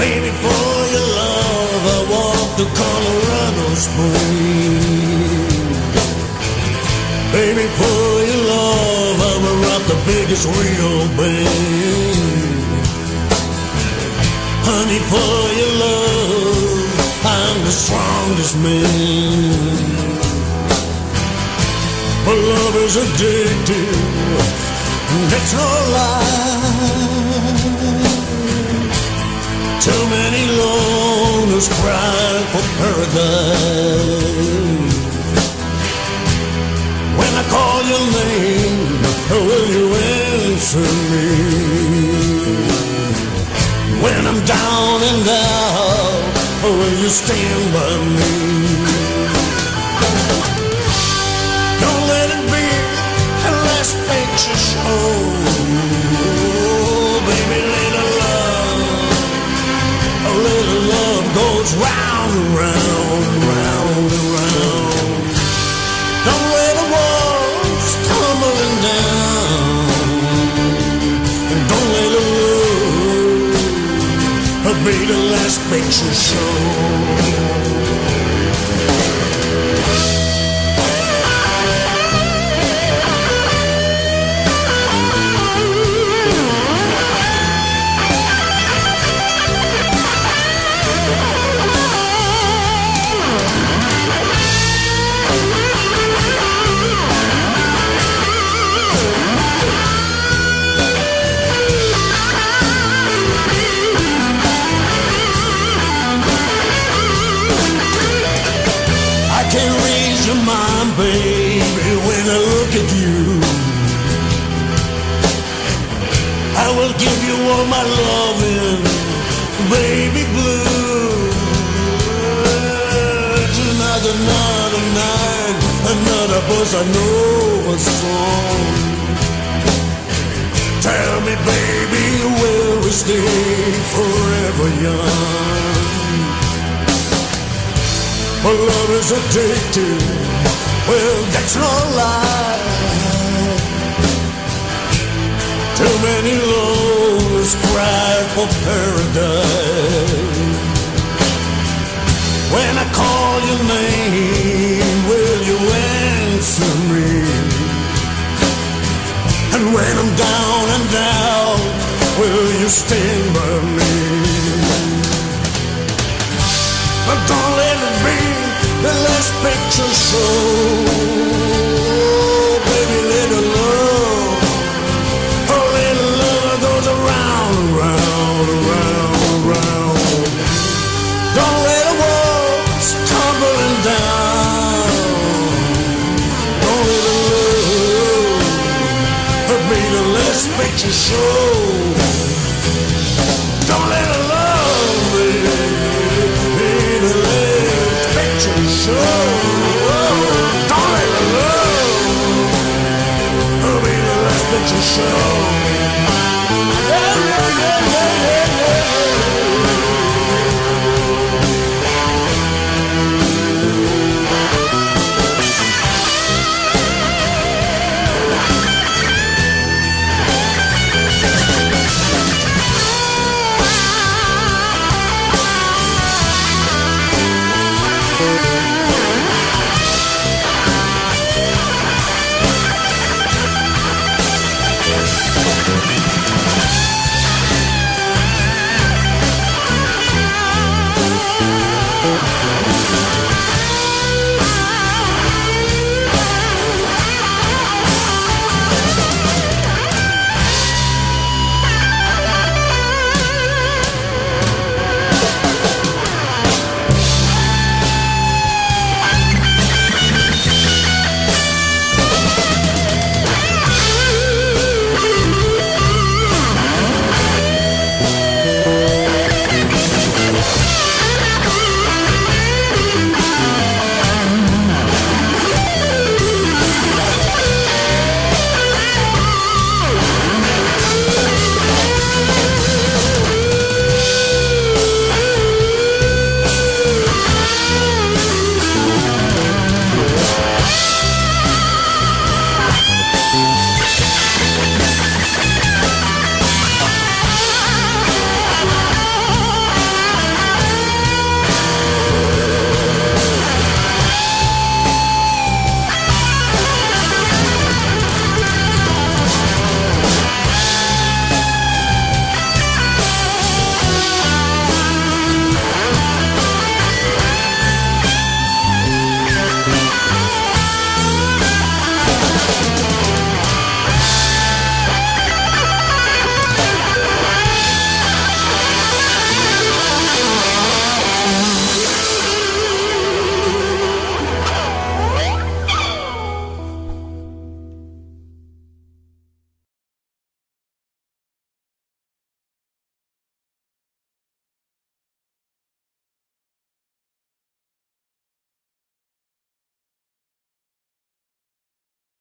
Baby, for your love, I walked the Colorado Springs. Baby, for your love, I will rock the biggest real band. Honey, for your love, I'm the strongest man. But love is addictive, no lie. Too many loners cry for paradise. When I call your name, will you answer me? When I'm down and out, will you stand by me? Baby, little love, a little love goes round and round, round and round. Don't let the walls tumbling down. And don't let the love be the last picture show. Will give you all my loving, baby blue. Another night, another bossa nova song. Tell me, baby, will we stay forever young? My love is addictive. Well, that's no lie. Too many lows cry for paradise. When I call your name, will you answer me? And when I'm down and out, will you stand by me? But don't let it be the last picture show. to show.